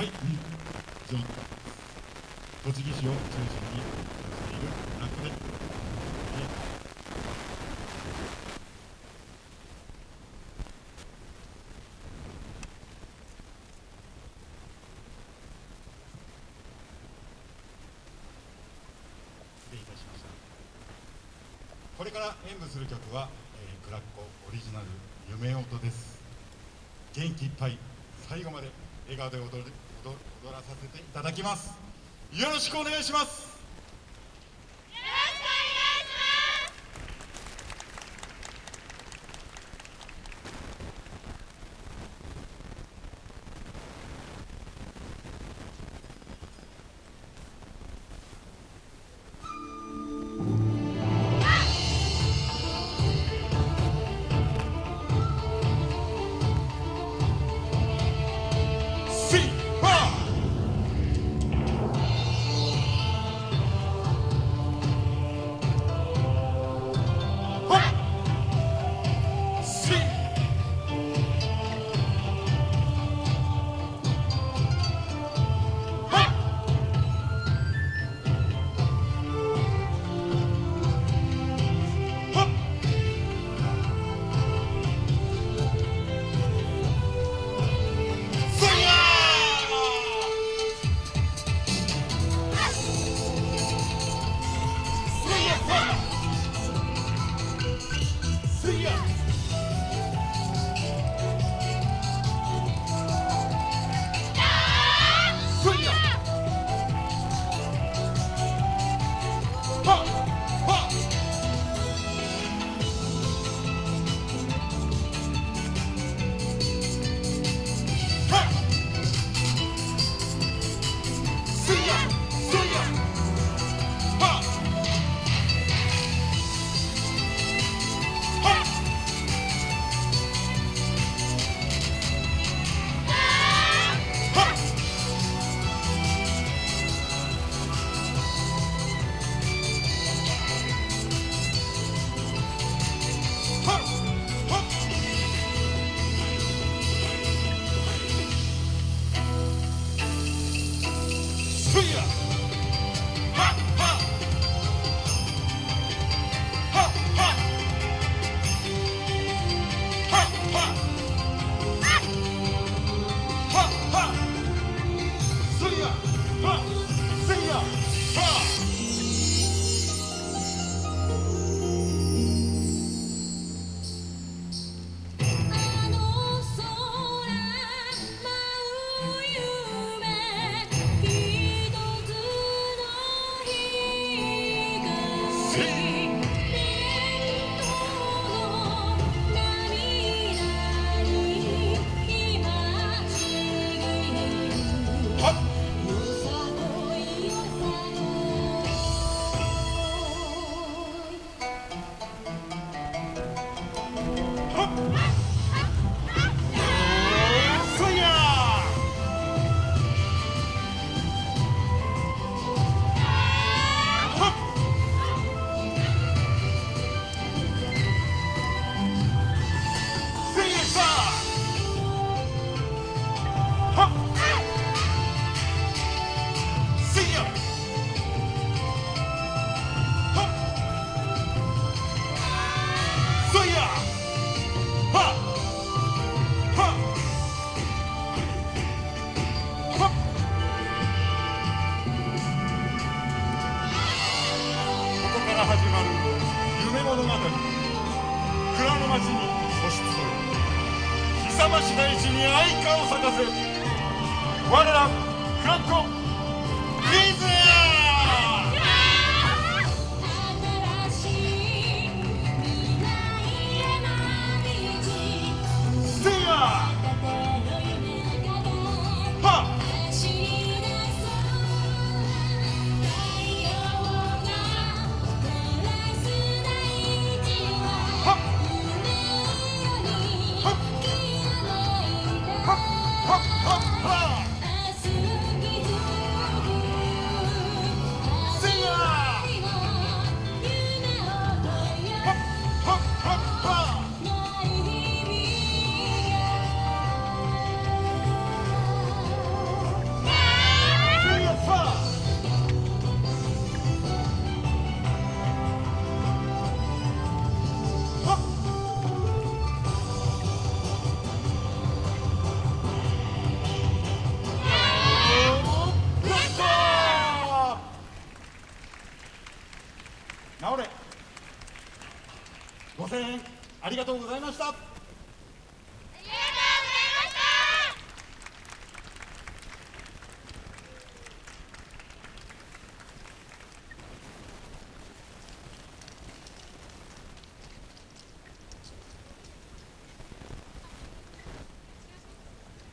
はい、じゃあ栃木市を中心にしているブラックで、失礼いたしました。これから演舞する曲は、えー、クラッコオリジナル「夢音」です。元気いっぱい最後まで笑顔で踊る。させていただきます。よろしくお願いします。まじに素質する勇まし大地に愛花を咲かせ我らフラッコご声援ありがとうございました。